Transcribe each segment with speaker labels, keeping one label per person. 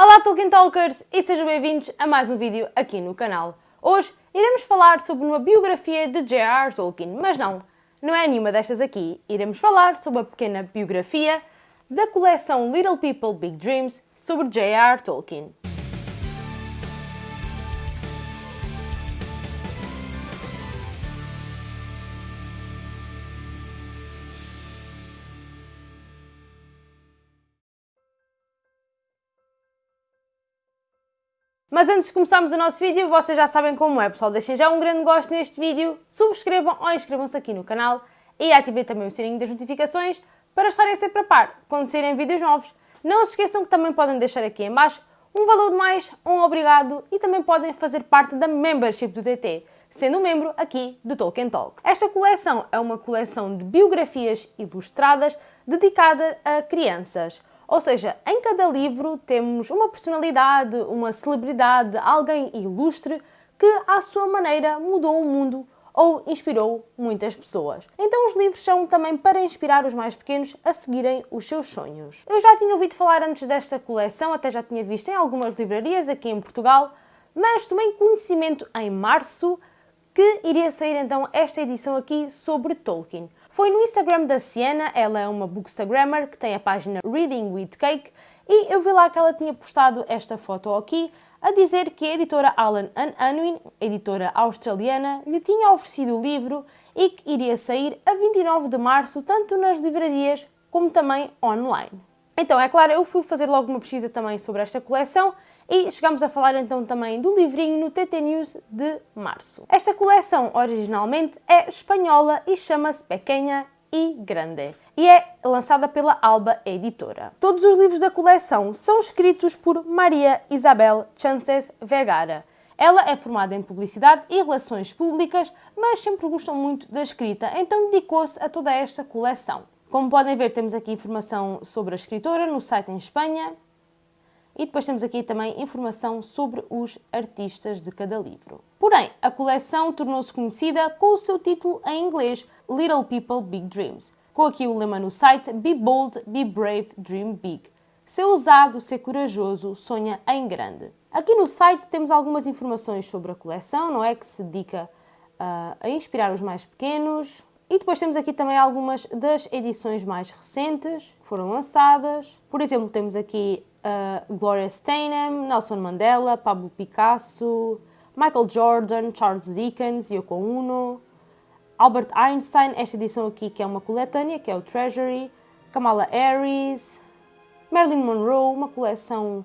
Speaker 1: Olá Tolkien Talkers e sejam bem-vindos a mais um vídeo aqui no canal. Hoje iremos falar sobre uma biografia de J.R.R. Tolkien, mas não, não é nenhuma destas aqui. Iremos falar sobre a pequena biografia da coleção Little People Big Dreams sobre J.R.R. Tolkien. Mas antes de começarmos o nosso vídeo, vocês já sabem como é, pessoal. Deixem já um grande gosto neste vídeo, subscrevam ou inscrevam-se aqui no canal e ativem também o sininho das notificações para estarem sempre a par quando saírem vídeos novos. Não se esqueçam que também podem deixar aqui em baixo um valor de mais, um obrigado e também podem fazer parte da membership do TT, sendo membro aqui do Tolkien Talk. Esta coleção é uma coleção de biografias ilustradas dedicada a crianças. Ou seja, em cada livro temos uma personalidade, uma celebridade, alguém ilustre que, à sua maneira, mudou o mundo ou inspirou muitas pessoas. Então os livros são também para inspirar os mais pequenos a seguirem os seus sonhos. Eu já tinha ouvido falar antes desta coleção, até já tinha visto em algumas livrarias aqui em Portugal, mas tomei conhecimento em março que iria sair então esta edição aqui sobre Tolkien. Foi no Instagram da Siena, ela é uma bookstagrammer que tem a página Reading with Cake e eu vi lá que ela tinha postado esta foto aqui a dizer que a editora Alan Unwin, editora australiana, lhe tinha oferecido o livro e que iria sair a 29 de março, tanto nas livrarias como também online. Então, é claro, eu fui fazer logo uma pesquisa também sobre esta coleção e chegamos a falar então também do livrinho no TT News de março. Esta coleção originalmente é espanhola e chama-se Pequena e Grande e é lançada pela Alba Editora. Todos os livros da coleção são escritos por Maria Isabel Chances Vegara. Ela é formada em Publicidade e Relações Públicas, mas sempre gostou muito da escrita, então dedicou-se a toda esta coleção. Como podem ver, temos aqui informação sobre a escritora no site em Espanha, e depois temos aqui também informação sobre os artistas de cada livro. Porém, a coleção tornou-se conhecida com o seu título em inglês Little People Big Dreams, com aqui o lema no site Be Bold, Be Brave, Dream Big. Ser ousado, ser corajoso, sonha em grande. Aqui no site temos algumas informações sobre a coleção, não é? Que se dedica uh, a inspirar os mais pequenos. E depois temos aqui também algumas das edições mais recentes que foram lançadas. Por exemplo, temos aqui uh, Gloria Steinem, Nelson Mandela, Pablo Picasso, Michael Jordan, Charles Dickens, Yoko Ono, Albert Einstein, esta edição aqui que é uma coletânea, que é o Treasury, Kamala Harris, Marilyn Monroe, uma coleção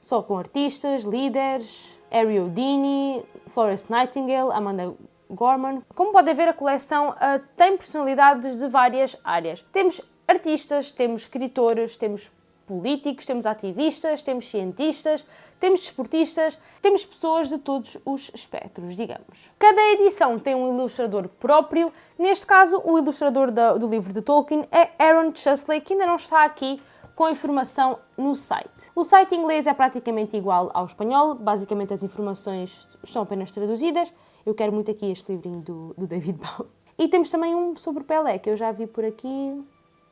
Speaker 1: só com artistas, líderes, Harry Houdini, Florence Nightingale, Amanda Gorman. Como podem ver, a coleção uh, tem personalidades de várias áreas. Temos artistas, temos escritores, temos políticos, temos ativistas, temos cientistas, temos desportistas, temos pessoas de todos os espectros, digamos. Cada edição tem um ilustrador próprio, neste caso o ilustrador do livro de Tolkien é Aaron Chesley, que ainda não está aqui com informação no site. O site inglês é praticamente igual ao espanhol, basicamente as informações estão apenas traduzidas. Eu quero muito aqui este livrinho do, do David Bowie. E temos também um sobre Pelé, que eu já vi por aqui.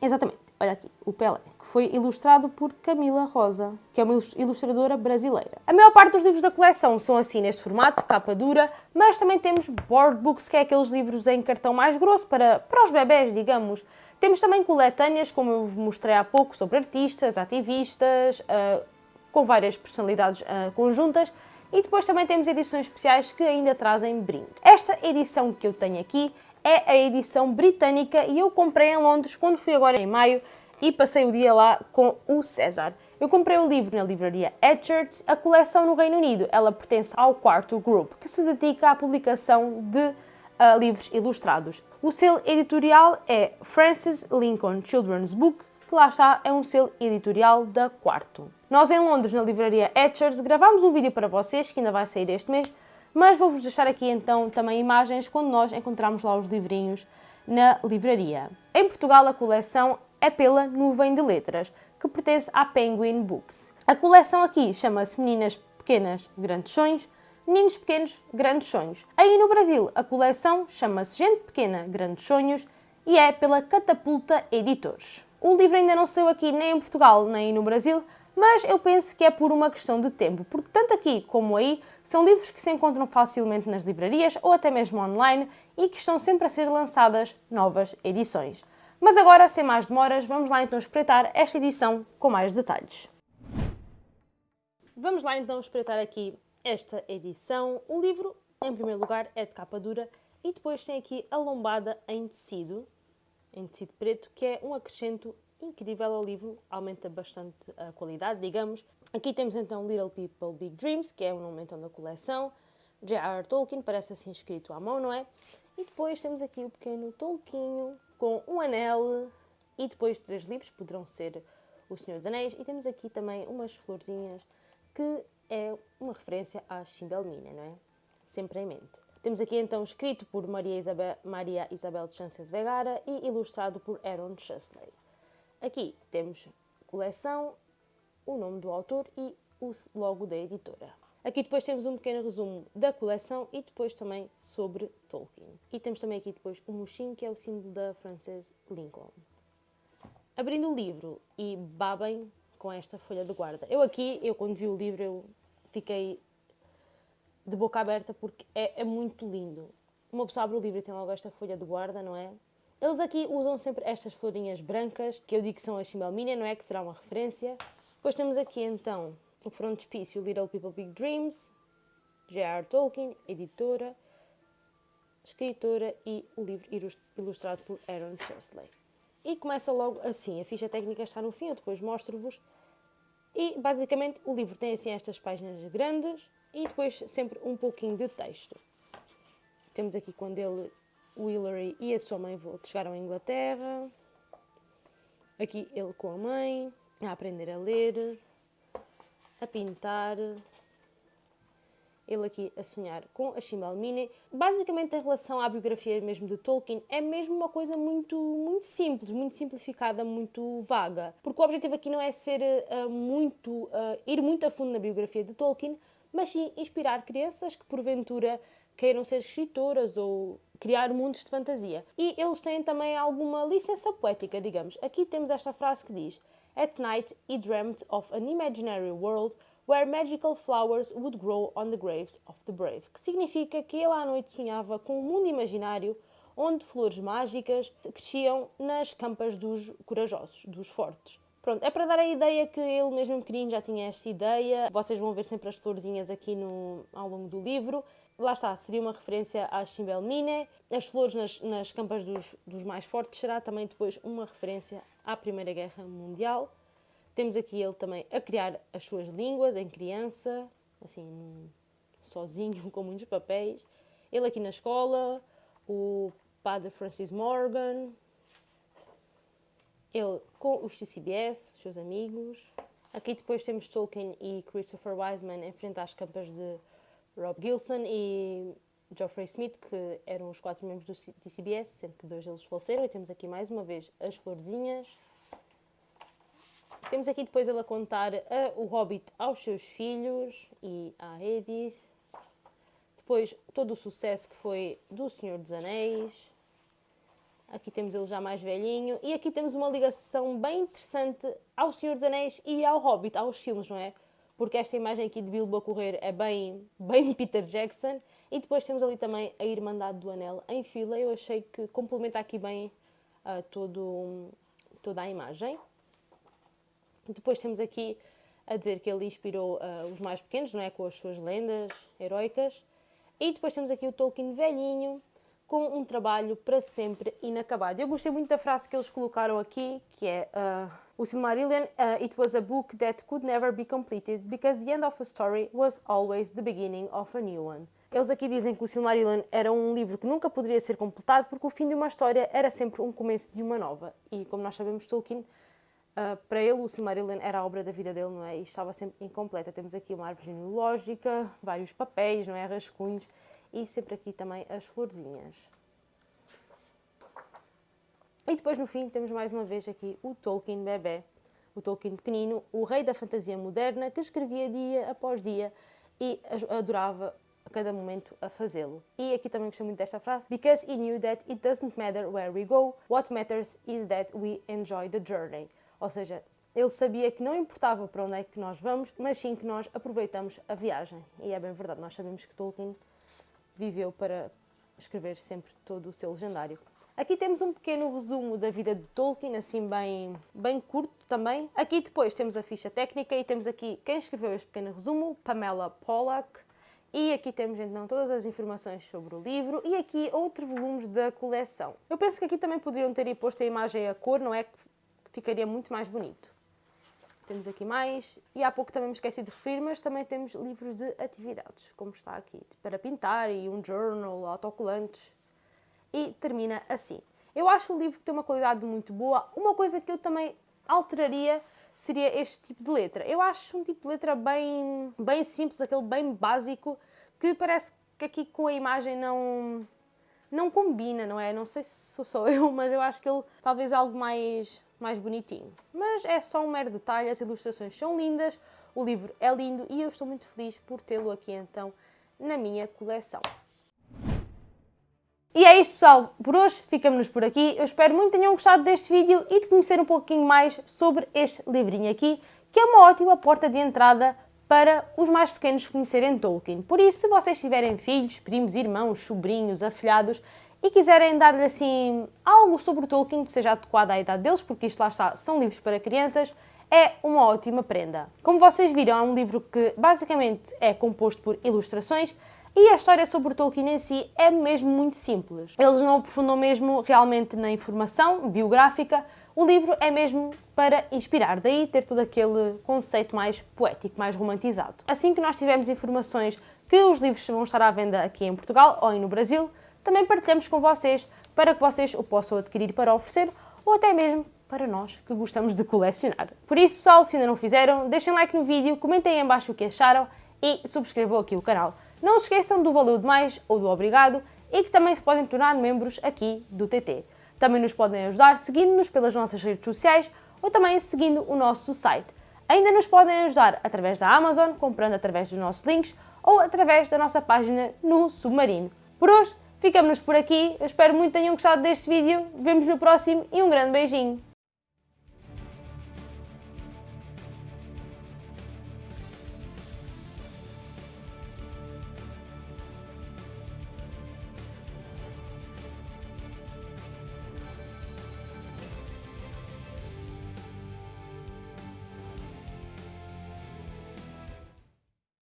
Speaker 1: Exatamente, olha aqui, o Pelé foi ilustrado por Camila Rosa, que é uma ilustradora brasileira. A maior parte dos livros da coleção são assim neste formato, capa dura, mas também temos board books, que é aqueles livros em cartão mais grosso para, para os bebés, digamos. Temos também coletâneas, como eu mostrei há pouco, sobre artistas, ativistas, uh, com várias personalidades uh, conjuntas, e depois também temos edições especiais que ainda trazem brinde. Esta edição que eu tenho aqui é a edição britânica e eu comprei em Londres quando fui agora em maio e passei o dia lá com o César. Eu comprei o livro na livraria Edgert, a coleção no Reino Unido. Ela pertence ao quarto Group, que se dedica à publicação de uh, livros ilustrados. O selo editorial é Francis Lincoln Children's Book, que lá está, é um selo editorial da Quarto. Nós em Londres, na livraria Etchers, gravámos um vídeo para vocês, que ainda vai sair este mês, mas vou-vos deixar aqui então também imagens quando nós encontramos lá os livrinhos na livraria. Em Portugal, a coleção é pela Nuvem de Letras, que pertence à Penguin Books. A coleção aqui chama-se Meninas Pequenas Grandes Sonhos, Meninos Pequenos Grandes Sonhos. Aí no Brasil, a coleção chama-se Gente Pequena Grandes Sonhos e é pela Catapulta Editores. O livro ainda não saiu aqui nem em Portugal nem no Brasil, mas eu penso que é por uma questão de tempo, porque tanto aqui como aí são livros que se encontram facilmente nas livrarias ou até mesmo online e que estão sempre a ser lançadas novas edições. Mas agora, sem mais demoras, vamos lá então espreitar esta edição com mais detalhes. Vamos lá então espreitar aqui esta edição. O livro, em primeiro lugar, é de capa dura e depois tem aqui a lombada em tecido, em tecido preto, que é um acrescento incrível ao livro, aumenta bastante a qualidade, digamos. Aqui temos então Little People Big Dreams, que é o nome então da coleção. J.R. Tolkien, parece assim escrito à mão, não é? E depois temos aqui o pequeno Tolkien com um anel e depois três livros, poderão ser O Senhor dos Anéis. E temos aqui também umas florzinhas que é uma referência à Chimbelmina, não é? Sempre em mente. Temos aqui então escrito por Maria Isabel, Maria Isabel de Chances Vegara e ilustrado por Aaron Chesley. Aqui temos coleção, o nome do autor e o logo da editora. Aqui depois temos um pequeno resumo da coleção e depois também sobre Tolkien. E temos também aqui depois o mochinho, que é o símbolo da Frances Lincoln. Abrindo o livro e babem com esta folha de guarda. Eu aqui, eu quando vi o livro, eu fiquei de boca aberta porque é, é muito lindo. Uma pessoa abre o livro e tem logo esta folha de guarda, não é? Eles aqui usam sempre estas florinhas brancas, que eu digo que são a Chimelmina, não é? Que será uma referência. Depois temos aqui então o frontispício Little People Big Dreams, J.R. Tolkien, editora, escritora e o livro ilustrado por Aaron Chesley. E começa logo assim, a ficha técnica está no fim, eu depois mostro-vos. E basicamente o livro tem assim estas páginas grandes e depois sempre um pouquinho de texto. Temos aqui quando ele o Hillary e a sua mãe chegaram à Inglaterra. Aqui ele com a mãe, a aprender a ler, a pintar. Ele aqui a sonhar com a Chimalmine. Basicamente, em relação à biografia mesmo de Tolkien, é mesmo uma coisa muito, muito simples, muito simplificada, muito vaga. Porque o objetivo aqui não é ser uh, muito, uh, ir muito a fundo na biografia de Tolkien, mas sim inspirar crianças que porventura queiram ser escritoras ou criar mundos de fantasia. E eles têm também alguma licença poética, digamos. Aqui temos esta frase que diz: At night he dreamt of an imaginary world where magical flowers would grow on the graves of the brave. Que significa que ele à noite sonhava com um mundo imaginário onde flores mágicas cresciam nas campas dos corajosos, dos fortes. Pronto, é para dar a ideia que ele mesmo pequenino já tinha esta ideia. Vocês vão ver sempre as florzinhas aqui no, ao longo do livro lá está, seria uma referência à Chimbelmine. As flores nas, nas campas dos, dos, mais fortes será também depois uma referência à Primeira Guerra Mundial. Temos aqui ele também a criar as suas línguas em criança, assim, sozinho, com muitos papéis. Ele aqui na escola, o padre Francis Morgan, ele com os CBS, os seus amigos. Aqui depois temos Tolkien e Christopher Wiseman em frente às campas de Rob Gilson e Geoffrey Smith, que eram os quatro membros do TCBS, sendo que dois deles faleceram. E temos aqui mais uma vez as florzinhas. Temos aqui depois ele a contar a, o Hobbit aos seus filhos e à Edith. Depois todo o sucesso que foi do Senhor dos Anéis. Aqui temos ele já mais velhinho. E aqui temos uma ligação bem interessante ao Senhor dos Anéis e ao Hobbit, aos filmes, não é? porque esta imagem aqui de Bilbo a correr é bem, bem Peter Jackson. E depois temos ali também a Irmandade do Anel em fila. Eu achei que complementa aqui bem uh, todo, toda a imagem. Depois temos aqui a dizer que ele inspirou uh, os mais pequenos, não é? Com as suas lendas heroicas. E depois temos aqui o Tolkien velhinho, com um trabalho para sempre inacabado. Eu gostei muito da frase que eles colocaram aqui, que é uh, o Silmarillion, uh, it was a book that could never be completed because the end of a story was always the beginning of a new one. Eles aqui dizem que o Silmarillion era um livro que nunca poderia ser completado porque o fim de uma história era sempre um começo de uma nova. E como nós sabemos, Tolkien, uh, para ele o Silmarillion era a obra da vida dele, não é? E estava sempre incompleta. Temos aqui uma árvore genealógica, vários papéis, não é? Rascunhos e sempre aqui também as florzinhas. E depois no fim temos mais uma vez aqui o Tolkien bebê, o Tolkien pequenino, o rei da fantasia moderna que escrevia dia após dia e adorava a cada momento a fazê-lo. E aqui também gostei muito desta frase. Because he knew that it doesn't matter where we go, what matters is that we enjoy the journey. Ou seja, ele sabia que não importava para onde é que nós vamos, mas sim que nós aproveitamos a viagem. E é bem verdade, nós sabemos que Tolkien viveu para escrever sempre todo o seu legendário. Aqui temos um pequeno resumo da vida de Tolkien, assim bem, bem curto também. Aqui depois temos a ficha técnica e temos aqui quem escreveu este pequeno resumo, Pamela Pollack. E aqui temos então todas as informações sobre o livro e aqui outros volumes da coleção. Eu penso que aqui também poderiam ter posto a imagem a cor, não é? Que ficaria muito mais bonito. Temos aqui mais, e há pouco também me esqueci de referir, mas também temos livros de atividades, como está aqui, para pintar e um journal, autocolantes. E termina assim. Eu acho o livro que tem uma qualidade muito boa. Uma coisa que eu também alteraria seria este tipo de letra. Eu acho um tipo de letra bem, bem simples, aquele bem básico, que parece que aqui com a imagem não, não combina, não é? Não sei se sou eu, mas eu acho que ele talvez algo mais mais bonitinho. Mas é só um mero detalhe, as ilustrações são lindas, o livro é lindo e eu estou muito feliz por tê-lo aqui então na minha coleção. E é isto pessoal, por hoje ficamos por aqui. Eu espero muito que tenham gostado deste vídeo e de conhecer um pouquinho mais sobre este livrinho aqui, que é uma ótima porta de entrada para os mais pequenos conhecerem Tolkien. Por isso, se vocês tiverem filhos, primos, irmãos, sobrinhos, afilhados, e quiserem dar-lhe assim algo sobre Tolkien que seja adequado à idade deles, porque isto lá está, são livros para crianças, é uma ótima prenda. Como vocês viram, é um livro que basicamente é composto por ilustrações e a história sobre Tolkien em si é mesmo muito simples. Eles não aprofundam mesmo realmente na informação biográfica, o livro é mesmo para inspirar, daí ter todo aquele conceito mais poético, mais romantizado. Assim que nós tivermos informações que os livros vão estar à venda aqui em Portugal ou no Brasil, também partilhamos com vocês para que vocês o possam adquirir para oferecer ou até mesmo para nós que gostamos de colecionar. Por isso, pessoal, se ainda não fizeram, deixem like no vídeo, comentem aí em baixo o que acharam e subscrevam aqui o canal. Não se esqueçam do valeu demais ou do obrigado e que também se podem tornar membros aqui do TT. Também nos podem ajudar seguindo-nos pelas nossas redes sociais ou também seguindo o nosso site. Ainda nos podem ajudar através da Amazon, comprando através dos nossos links ou através da nossa página no Submarino. Por hoje, Ficamos por aqui, eu espero muito que tenham gostado deste vídeo, vemos no próximo e um grande beijinho!